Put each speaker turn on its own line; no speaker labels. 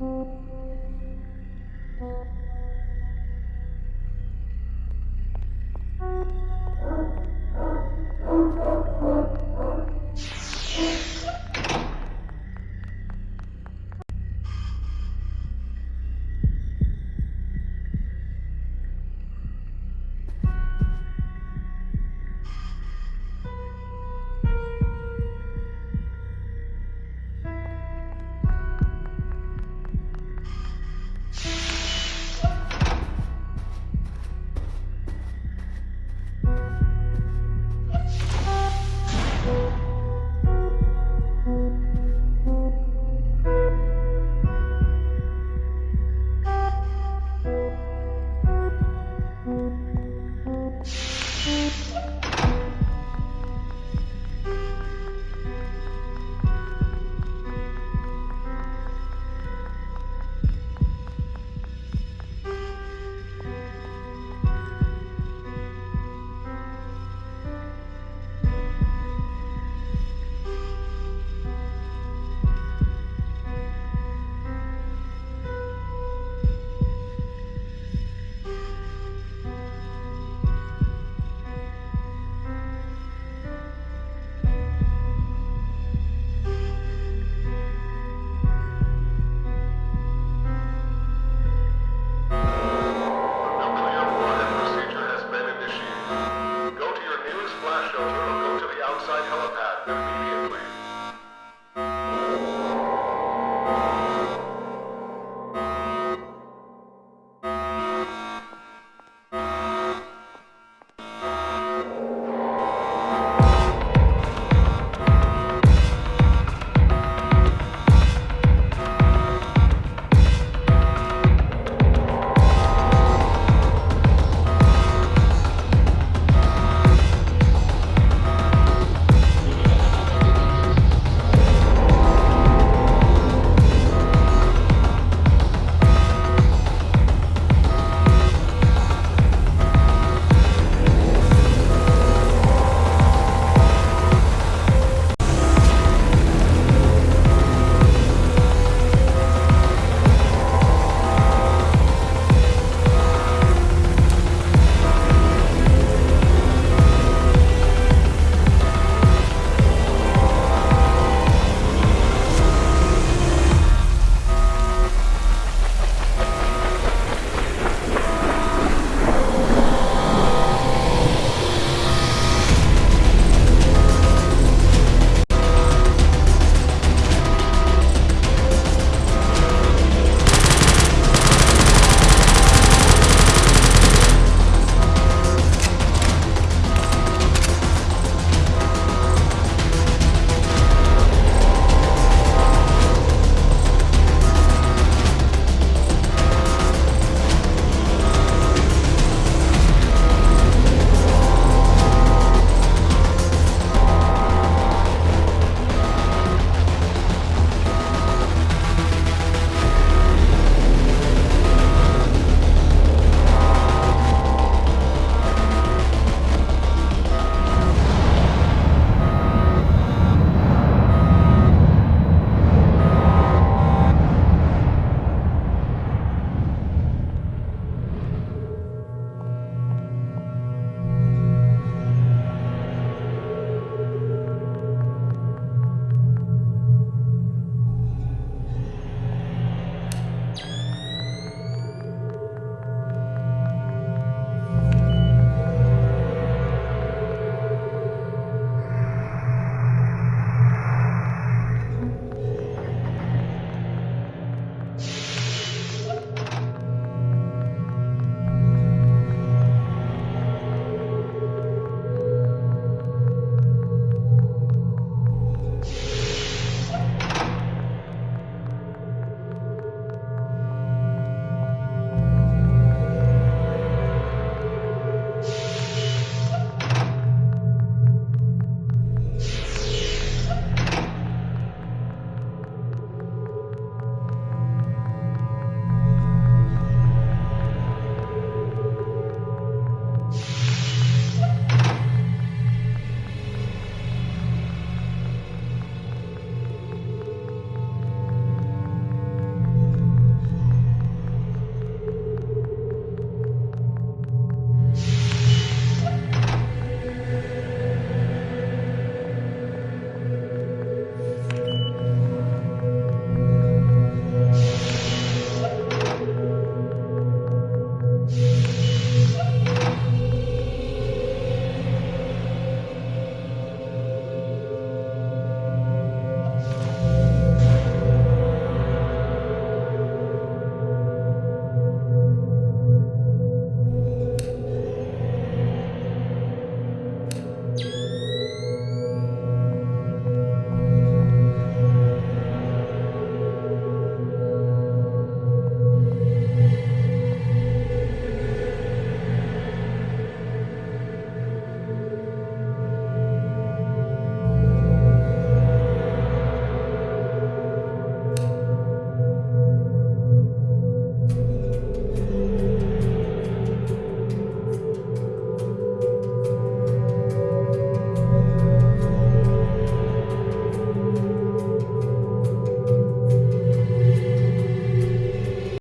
Música